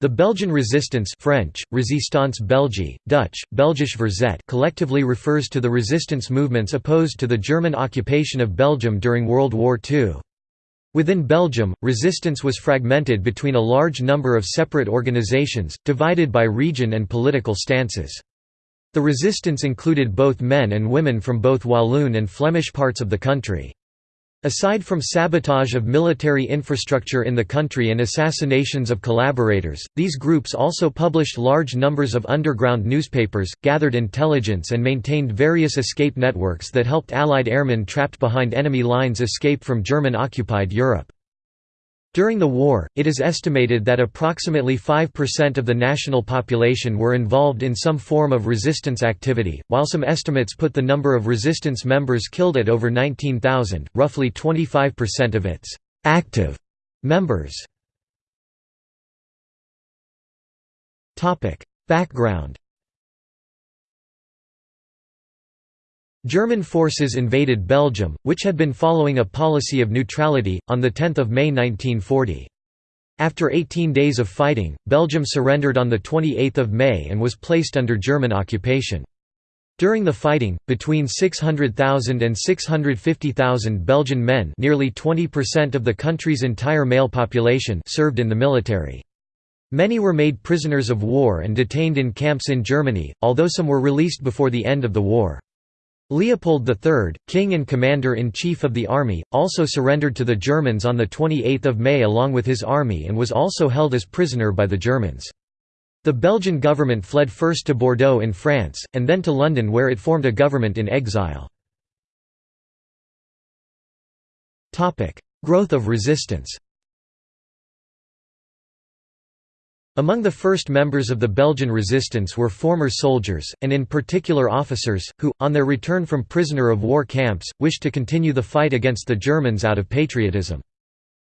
The Belgian resistance French, Résistance Belge, Dutch, Belgisch Verzet collectively refers to the resistance movements opposed to the German occupation of Belgium during World War II. Within Belgium, resistance was fragmented between a large number of separate organizations, divided by region and political stances. The resistance included both men and women from both Walloon and Flemish parts of the country. Aside from sabotage of military infrastructure in the country and assassinations of collaborators, these groups also published large numbers of underground newspapers, gathered intelligence and maintained various escape networks that helped Allied airmen trapped behind enemy lines escape from German-occupied Europe. During the war, it is estimated that approximately 5% of the national population were involved in some form of resistance activity, while some estimates put the number of resistance members killed at over 19,000, roughly 25% of its active members. Background German forces invaded Belgium, which had been following a policy of neutrality, on 10 May 1940. After 18 days of fighting, Belgium surrendered on 28 May and was placed under German occupation. During the fighting, between 600,000 and 650,000 Belgian men nearly 20% of the country's entire male population served in the military. Many were made prisoners of war and detained in camps in Germany, although some were released before the end of the war. Leopold III, king and commander-in-chief of the army, also surrendered to the Germans on 28 May along with his army and was also held as prisoner by the Germans. The Belgian government fled first to Bordeaux in France, and then to London where it formed a government in exile. Growth of resistance Among the first members of the Belgian resistance were former soldiers, and in particular officers, who, on their return from prisoner of war camps, wished to continue the fight against the Germans out of patriotism.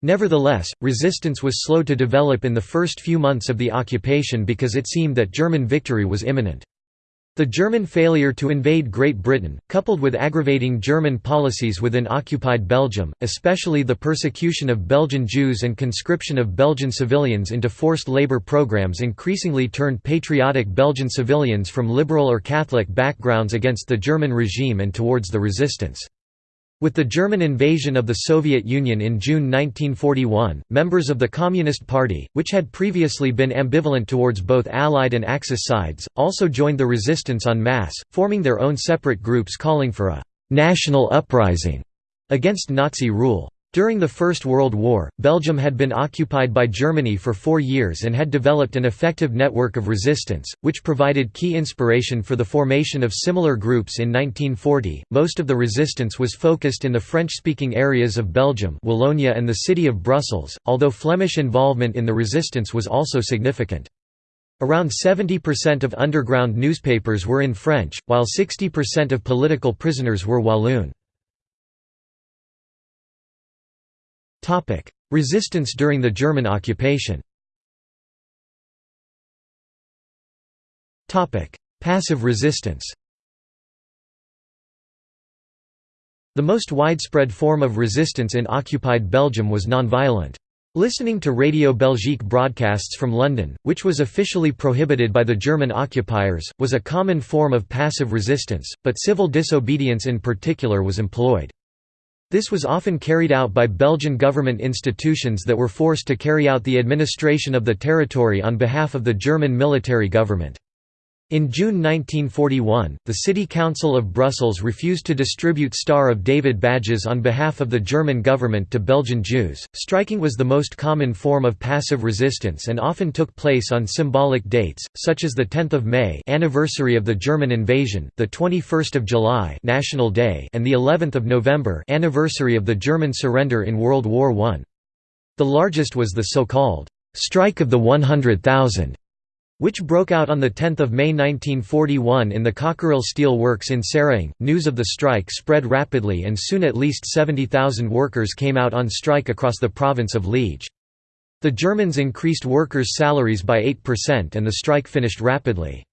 Nevertheless, resistance was slow to develop in the first few months of the occupation because it seemed that German victory was imminent. The German failure to invade Great Britain, coupled with aggravating German policies within occupied Belgium, especially the persecution of Belgian Jews and conscription of Belgian civilians into forced labour programs increasingly turned patriotic Belgian civilians from liberal or Catholic backgrounds against the German regime and towards the resistance. With the German invasion of the Soviet Union in June 1941, members of the Communist Party, which had previously been ambivalent towards both Allied and Axis sides, also joined the resistance en masse, forming their own separate groups calling for a «national uprising» against Nazi rule. During the First World War, Belgium had been occupied by Germany for four years and had developed an effective network of resistance, which provided key inspiration for the formation of similar groups in 1940. Most of the resistance was focused in the French speaking areas of Belgium, Wallonia, and the city of Brussels, although Flemish involvement in the resistance was also significant. Around 70% of underground newspapers were in French, while 60% of political prisoners were Walloon. Resistance during the German occupation Topic: Passive resistance The most widespread form of resistance in occupied Belgium was nonviolent. Listening to Radio Belgique broadcasts from London, which was officially prohibited by the German occupiers, was a common form of passive resistance, but civil disobedience in particular was employed. This was often carried out by Belgian government institutions that were forced to carry out the administration of the territory on behalf of the German military government. In June 1941, the City Council of Brussels refused to distribute Star of David badges on behalf of the German government to Belgian Jews. Striking was the most common form of passive resistance and often took place on symbolic dates, such as the 10th of May, anniversary of the German invasion, the 21st of July, National Day, and the 11th of November, anniversary of the German surrender in World War I. The largest was the so-called strike of the 100,000 which broke out on 10 May 1941 in the Cockerill Steel Works in Seraing. News of the strike spread rapidly and soon at least 70,000 workers came out on strike across the province of Liege. The Germans increased workers' salaries by 8% and the strike finished rapidly.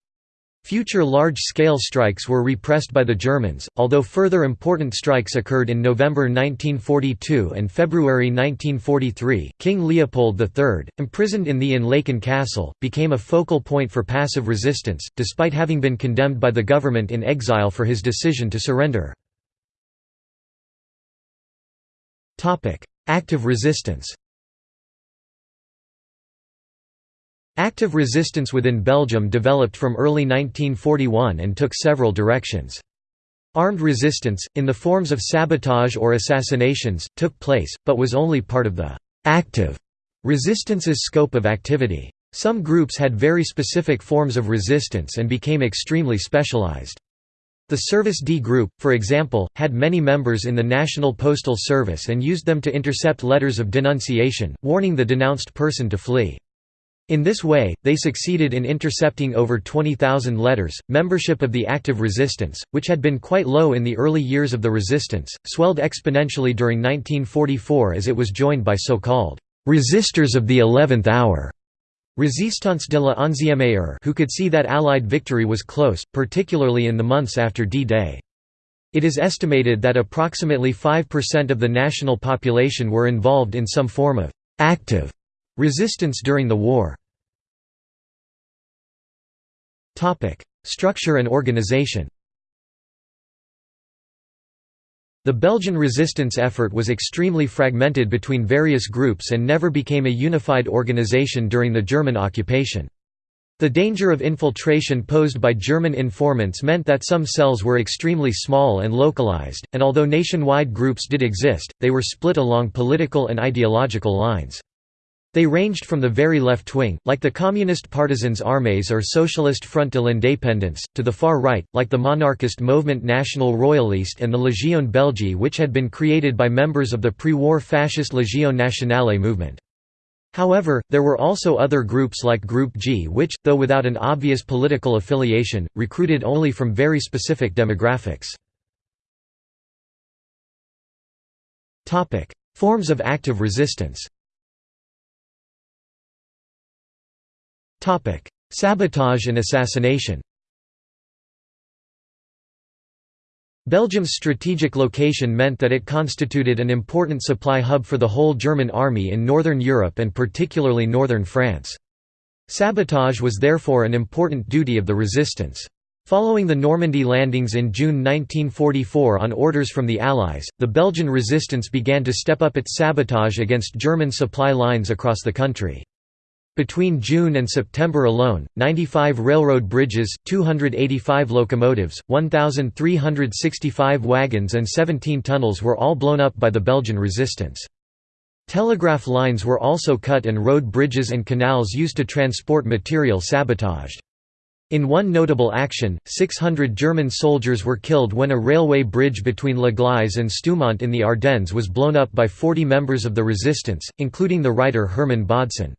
Future large-scale strikes were repressed by the Germans, although further important strikes occurred in November 1942 and February 1943. King Leopold III, imprisoned in the Inn Castle, became a focal point for passive resistance, despite having been condemned by the government in exile for his decision to surrender. Active resistance Active resistance within Belgium developed from early 1941 and took several directions. Armed resistance, in the forms of sabotage or assassinations, took place, but was only part of the «active» resistance's scope of activity. Some groups had very specific forms of resistance and became extremely specialized. The Service D Group, for example, had many members in the National Postal Service and used them to intercept letters of denunciation, warning the denounced person to flee. In this way, they succeeded in intercepting over 20,000 letters. Membership of the active resistance, which had been quite low in the early years of the resistance, swelled exponentially during 1944 as it was joined by so called resistors of the 11th hour. Résistance de la onzième who could see that Allied victory was close, particularly in the months after D-Day. It is estimated that approximately 5% of the national population were involved in some form of active resistance during the war. Structure and organization The Belgian resistance effort was extremely fragmented between various groups and never became a unified organization during the German occupation. The danger of infiltration posed by German informants meant that some cells were extremely small and localized, and although nationwide groups did exist, they were split along political and ideological lines. They ranged from the very left wing, like the Communist Partisans Armées or Socialist Front de l'Indépendance, to the far right, like the monarchist Mouvement National Royaliste and the Légion Belge which had been created by members of the pre-war fascist Légion Nationale movement. However, there were also other groups like Group G which, though without an obvious political affiliation, recruited only from very specific demographics. Forms of active resistance Sabotage and assassination Belgium's strategic location meant that it constituted an important supply hub for the whole German army in northern Europe and particularly northern France. Sabotage was therefore an important duty of the resistance. Following the Normandy landings in June 1944 on orders from the Allies, the Belgian resistance began to step up its sabotage against German supply lines across the country. Between June and September alone, 95 railroad bridges, 285 locomotives, 1,365 wagons and 17 tunnels were all blown up by the Belgian resistance. Telegraph lines were also cut and road bridges and canals used to transport material sabotaged. In one notable action, 600 German soldiers were killed when a railway bridge between La Gleize and Stoumont in the Ardennes was blown up by 40 members of the resistance, including the writer Hermann Bodson.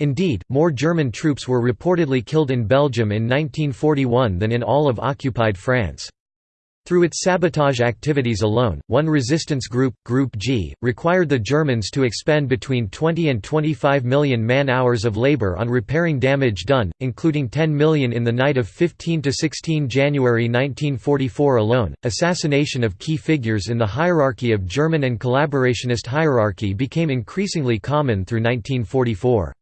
Indeed, more German troops were reportedly killed in Belgium in 1941 than in all of occupied France. Through its sabotage activities alone, one resistance group, Group G, required the Germans to expend between 20 and 25 million man-hours of labor on repairing damage done, including 10 million in the night of 15 to 16 January 1944 alone. Assassination of key figures in the hierarchy of German and collaborationist hierarchy became increasingly common through 1944.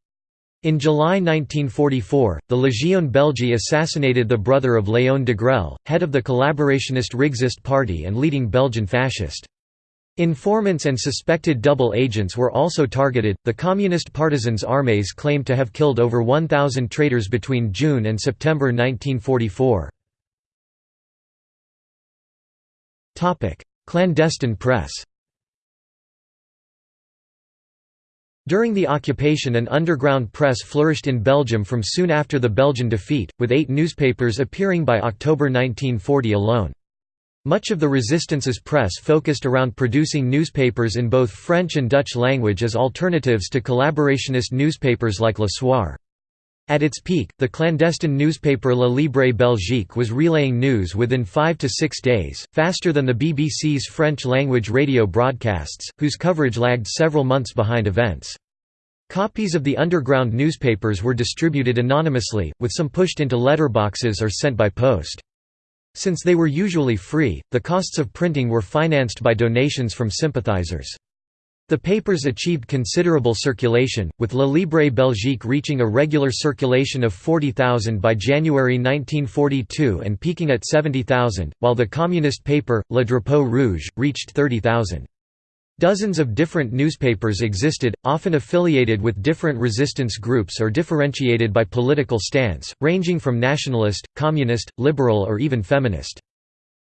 In July 1944, the Légion Belge assassinated the brother of Léon Degrelle, head of the collaborationist Rexist party and leading Belgian fascist. Informants and suspected double agents were also targeted. The Communist Partisans armies claimed to have killed over 1,000 traitors between June and September 1944. Clandestine press During the occupation an underground press flourished in Belgium from soon after the Belgian defeat, with eight newspapers appearing by October 1940 alone. Much of the resistance's press focused around producing newspapers in both French and Dutch language as alternatives to collaborationist newspapers like Le Soir. At its peak, the clandestine newspaper La Libre Belgique was relaying news within five to six days, faster than the BBC's French-language radio broadcasts, whose coverage lagged several months behind events. Copies of the underground newspapers were distributed anonymously, with some pushed into letterboxes or sent by post. Since they were usually free, the costs of printing were financed by donations from sympathizers. The papers achieved considerable circulation, with Le Libre Belgique reaching a regular circulation of 40,000 by January 1942 and peaking at 70,000, while the communist paper, Le Drapeau Rouge, reached 30,000. Dozens of different newspapers existed, often affiliated with different resistance groups or differentiated by political stance, ranging from nationalist, communist, liberal or even feminist.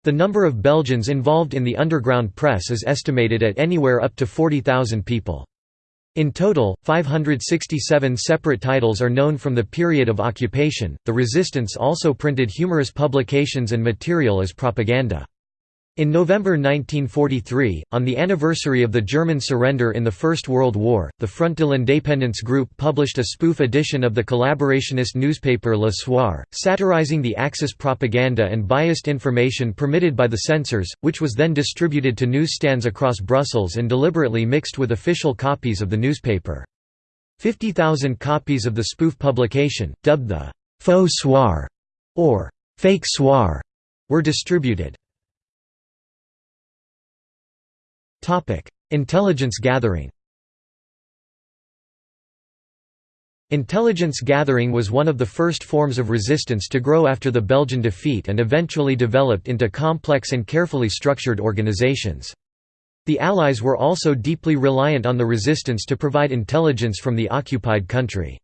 The number of Belgians involved in the underground press is estimated at anywhere up to 40,000 people. In total, 567 separate titles are known from the period of occupation. The resistance also printed humorous publications and material as propaganda. In November 1943, on the anniversary of the German surrender in the First World War, the Front de l'Indépendance group published a spoof edition of the collaborationist newspaper Le Soir, satirizing the Axis propaganda and biased information permitted by the censors, which was then distributed to newsstands across Brussels and deliberately mixed with official copies of the newspaper. 50,000 copies of the spoof publication, dubbed the «faux soir» or «fake soir», were distributed. Topic: Intelligence gathering. Intelligence gathering was one of the first forms of resistance to grow after the Belgian defeat and eventually developed into complex and carefully structured organizations. The Allies were also deeply reliant on the resistance to provide intelligence from the occupied country.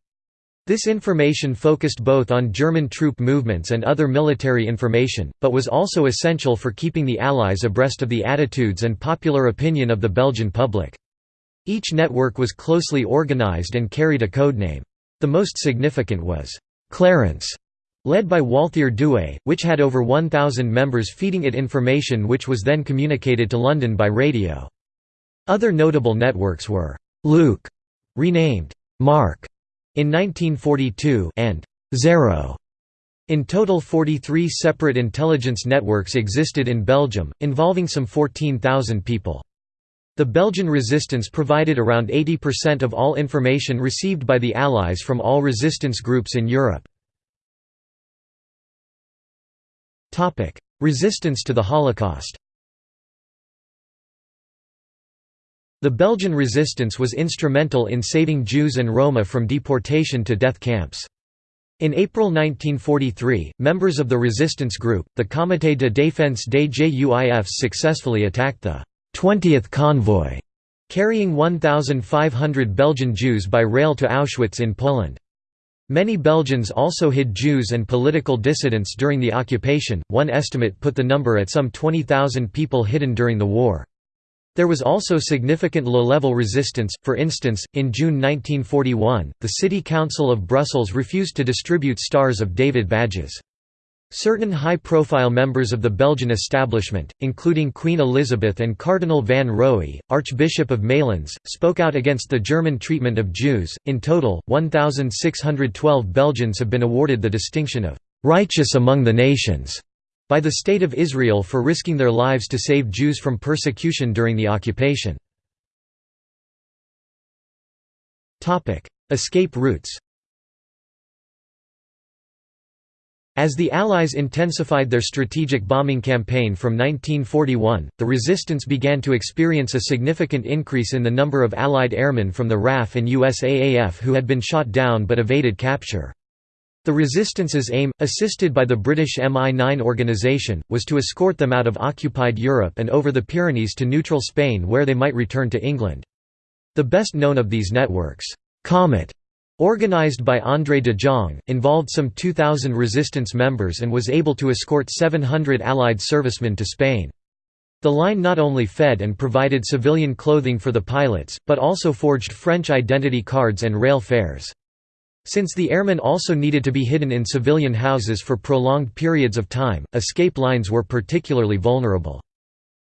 This information focused both on German troop movements and other military information, but was also essential for keeping the Allies abreast of the attitudes and popular opinion of the Belgian public. Each network was closely organized and carried a codename. The most significant was Clarence, led by Walthère Dewé, which had over 1,000 members feeding it information which was then communicated to London by radio. Other notable networks were Luke, renamed Mark, in 1942 and Zero. In total 43 separate intelligence networks existed in Belgium, involving some 14,000 people. The Belgian resistance provided around 80% of all information received by the Allies from all resistance groups in Europe. Resistance to the Holocaust The Belgian resistance was instrumental in saving Jews and Roma from deportation to death camps. In April 1943, members of the resistance group, the Comité de défense des Juifs successfully attacked the 20th convoy, carrying 1,500 Belgian Jews by rail to Auschwitz in Poland. Many Belgians also hid Jews and political dissidents during the occupation, one estimate put the number at some 20,000 people hidden during the war. There was also significant low-level resistance, for instance, in June 1941, the City Council of Brussels refused to distribute Stars of David badges. Certain high-profile members of the Belgian establishment, including Queen Elizabeth and Cardinal van Roey, Archbishop of Malines, spoke out against the German treatment of Jews. In total, 1,612 Belgians have been awarded the distinction of righteous among the nations by the State of Israel for risking their lives to save Jews from persecution during the occupation. Escape routes As the Allies intensified their strategic bombing campaign from 1941, the resistance began to experience a significant increase in the number of Allied airmen from the RAF and USAAF who had been shot down but evaded capture. The resistance's aim, assisted by the British MI9 organisation, was to escort them out of occupied Europe and over the Pyrenees to neutral Spain where they might return to England. The best known of these networks, Comet, organized by Andrée de Jongh, involved some 2,000 resistance members and was able to escort 700 Allied servicemen to Spain. The line not only fed and provided civilian clothing for the pilots, but also forged French identity cards and rail fares. Since the airmen also needed to be hidden in civilian houses for prolonged periods of time, escape lines were particularly vulnerable.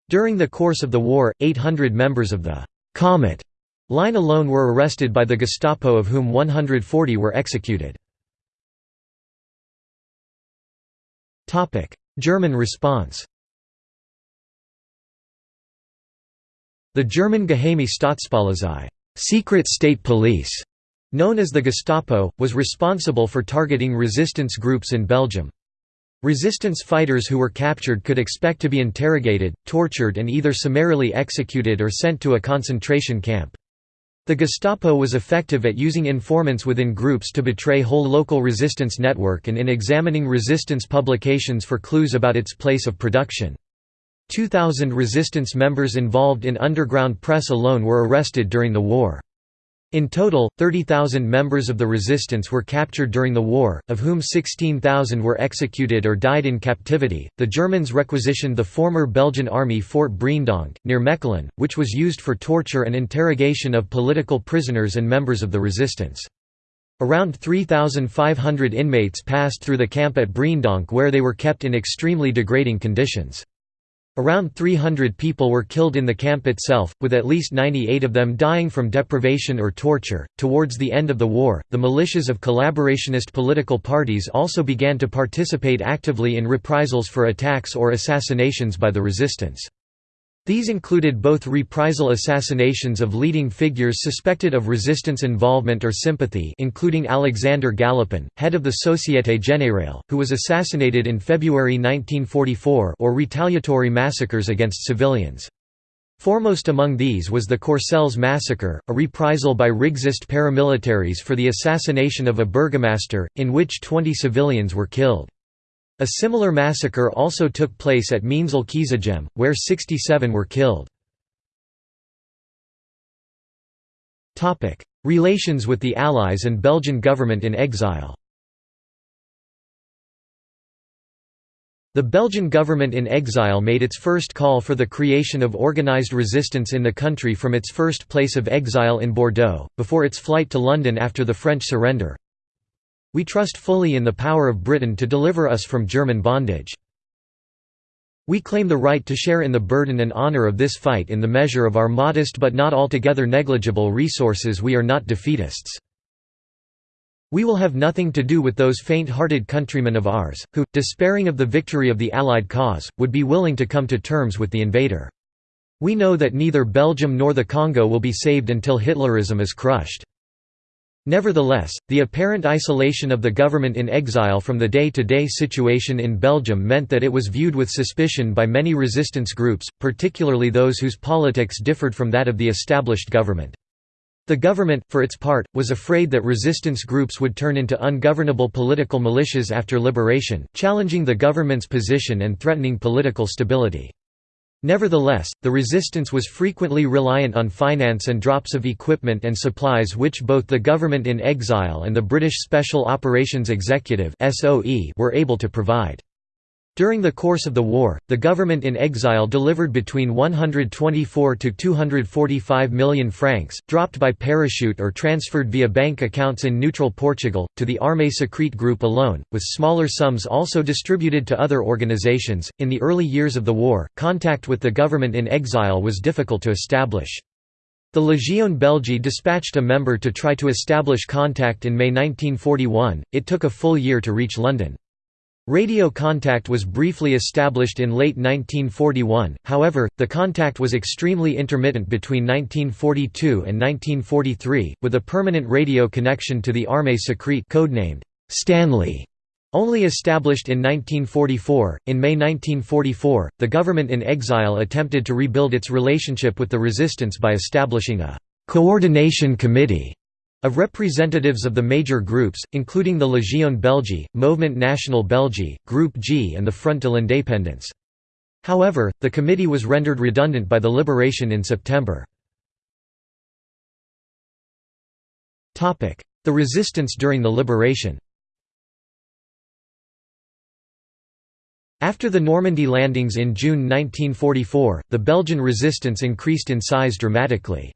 During the course of the war, 800 members of the «Comet» line alone were arrested by the Gestapo of whom 140 were executed. German response The German Geheime Staatspolizei secret state police", known as the Gestapo, was responsible for targeting resistance groups in Belgium. Resistance fighters who were captured could expect to be interrogated, tortured and either summarily executed or sent to a concentration camp. The Gestapo was effective at using informants within groups to betray whole local resistance network and in examining resistance publications for clues about its place of production. 2,000 resistance members involved in underground press alone were arrested during the war. In total, 30,000 members of the resistance were captured during the war, of whom 16,000 were executed or died in captivity. The Germans requisitioned the former Belgian army Fort Breendonk, near Mechelen, which was used for torture and interrogation of political prisoners and members of the resistance. Around 3,500 inmates passed through the camp at Breendonk where they were kept in extremely degrading conditions. Around 300 people were killed in the camp itself, with at least 98 of them dying from deprivation or torture. Towards the end of the war, the militias of collaborationist political parties also began to participate actively in reprisals for attacks or assassinations by the resistance. These included both reprisal assassinations of leading figures suspected of resistance involvement or sympathy including Alexander Galopin, head of the Société Générale, who was assassinated in February 1944 or retaliatory massacres against civilians. Foremost among these was the Courcelles massacre, a reprisal by Rexist paramilitaries for the assassination of a burgomaster, in which 20 civilians were killed. A similar massacre also took place at Meensel-Kiezegem, where 67 were killed. Relations with the Allies and Belgian government in exile The Belgian government in exile made its first call for the creation of organized resistance in the country from its first place of exile in Bordeaux, before its flight to London after the French surrender. We trust fully in the power of Britain to deliver us from German bondage. We claim the right to share in the burden and honor of this fight in the measure of our modest but not altogether negligible resources we are not defeatists. We will have nothing to do with those faint-hearted countrymen of ours, who, despairing of the victory of the Allied cause, would be willing to come to terms with the invader. We know that neither Belgium nor the Congo will be saved until Hitlerism is crushed. Nevertheless, the apparent isolation of the government in exile from the day-to-day -day situation in Belgium meant that it was viewed with suspicion by many resistance groups, particularly those whose politics differed from that of the established government. The government, for its part, was afraid that resistance groups would turn into ungovernable political militias after liberation, challenging the government's position and threatening political stability. Nevertheless, the resistance was frequently reliant on finance and drops of equipment and supplies which both the government in exile and the British Special Operations Executive were able to provide. During the course of the war, the government in exile delivered between 124 to 245 million francs, dropped by parachute or transferred via bank accounts in neutral Portugal, to the Armée Secrète group alone, with smaller sums also distributed to other organizations. In the early years of the war, contact with the government in exile was difficult to establish. The Légion Belgique dispatched a member to try to establish contact in May 1941, it took a full year to reach London. Radio contact was briefly established in late 1941, however, the contact was extremely intermittent between 1942 and 1943, with a permanent radio connection to the Armée secrète codenamed Stanley. Only established in 1944, in May 1944, the government in exile attempted to rebuild its relationship with the resistance by establishing a «coordination committee» Of representatives of the major groups, including the Légion Belgique, Mouvement National Belgique, Group G and the Front de l'Indépendance. However, the committee was rendered redundant by the liberation in September. The resistance during the liberation After the Normandy landings in June 1944, the Belgian resistance increased in size dramatically.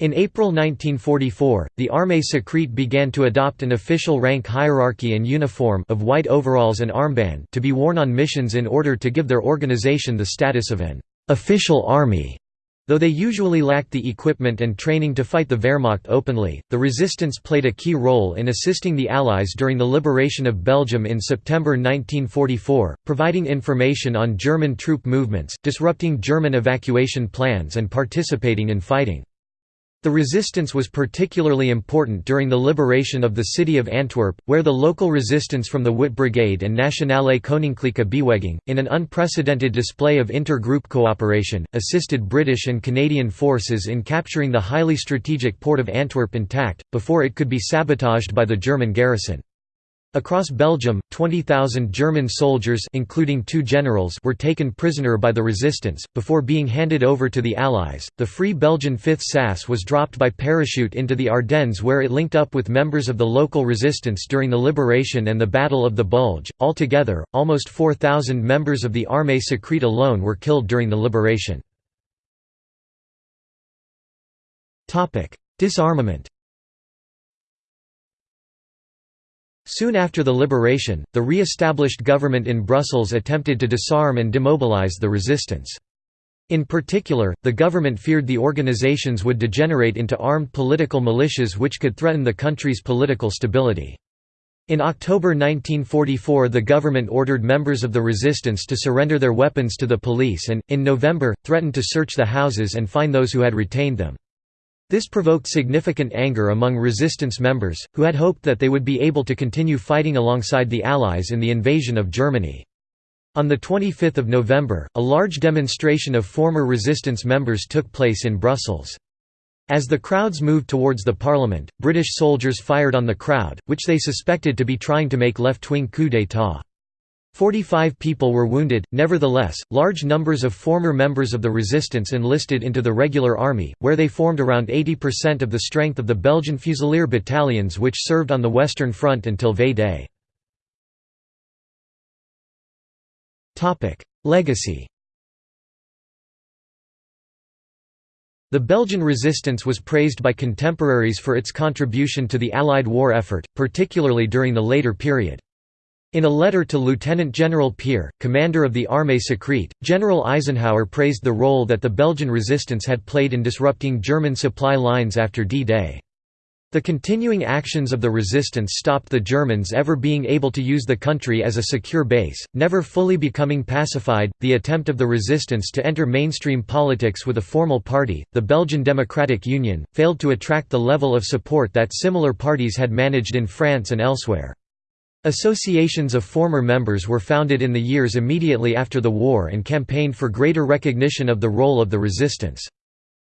In April 1944, the Armée secrète began to adopt an official rank hierarchy and uniform of white overalls and armband to be worn on missions in order to give their organization the status of an official army. Though they usually lacked the equipment and training to fight the Wehrmacht openly, the resistance played a key role in assisting the Allies during the liberation of Belgium in September 1944, providing information on German troop movements, disrupting German evacuation plans and participating in fighting. The resistance was particularly important during the liberation of the city of Antwerp, where the local resistance from the Wit Brigade and Nationale Koninklijke Beweging, in an unprecedented display of inter-group cooperation, assisted British and Canadian forces in capturing the highly strategic port of Antwerp intact, before it could be sabotaged by the German garrison. Across Belgium, 20,000 German soldiers including two generals were taken prisoner by the resistance, before being handed over to the Allies. The Free Belgian 5th SAS was dropped by parachute into the Ardennes where it linked up with members of the local resistance during the liberation and the Battle of the Bulge. Altogether, almost 4,000 members of the Armée secrète alone were killed during the liberation. Disarmament Soon after the liberation, the re-established government in Brussels attempted to disarm and demobilize the resistance. In particular, the government feared the organizations would degenerate into armed political militias which could threaten the country's political stability. In October 1944 the government ordered members of the resistance to surrender their weapons to the police and, in November, threatened to search the houses and fine those who had retained them. This provoked significant anger among resistance members, who had hoped that they would be able to continue fighting alongside the Allies in the invasion of Germany. On 25 November, a large demonstration of former resistance members took place in Brussels. As the crowds moved towards the parliament, British soldiers fired on the crowd, which they suspected to be trying to make left-wing coup d'état. Forty-five people were wounded, nevertheless, large numbers of former members of the resistance enlisted into the regular army, where they formed around 80% of the strength of the Belgian Fusilier battalions which served on the Western Front until V-Day. Legacy The Belgian resistance was praised by contemporaries for its contribution to the Allied war effort, particularly during the later period. In a letter to Lieutenant General Pire, commander of the Armée secrète, General Eisenhower praised the role that the Belgian resistance had played in disrupting German supply lines after D-Day. The continuing actions of the resistance stopped the Germans ever being able to use the country as a secure base, never fully becoming pacified. The attempt of the resistance to enter mainstream politics with a formal party, the Belgian Democratic Union, failed to attract the level of support that similar parties had managed in France and elsewhere. Associations of former members were founded in the years immediately after the war and campaigned for greater recognition of the role of the resistance.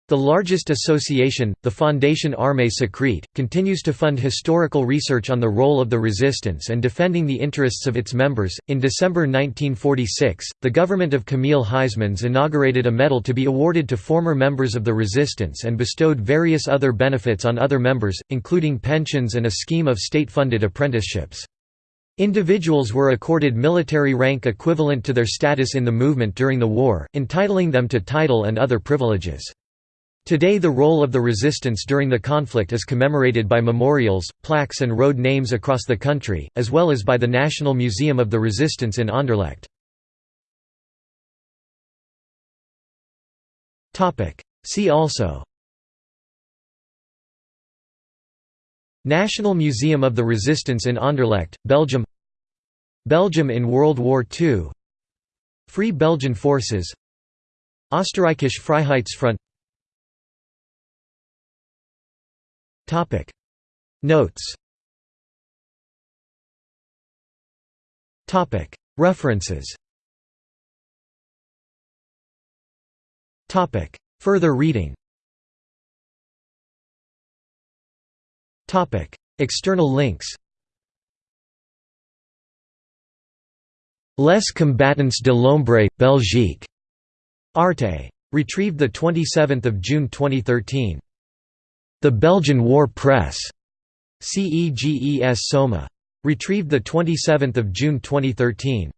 The largest association, the Fondation Armée Secrète, continues to fund historical research on the role of the resistance and defending the interests of its members. In December 1946, the government of Camille Huysmans inaugurated a medal to be awarded to former members of the resistance and bestowed various other benefits on other members, including pensions and a scheme of state funded apprenticeships. Individuals were accorded military rank equivalent to their status in the movement during the war, entitling them to title and other privileges. Today the role of the resistance during the conflict is commemorated by memorials, plaques and road names across the country, as well as by the National Museum of the Resistance in Anderlecht. See also National Museum of the Resistance in Anderlecht, Belgium Belgium in World War II Free Belgian Forces. Österreichische Freiheitsfront. Notes. References. Further reading External links Les combattants de l'ombre, Belgique. Arte. Retrieved 27 June 2013. The Belgian War Press. CEGES Soma. Retrieved 27 June 2013.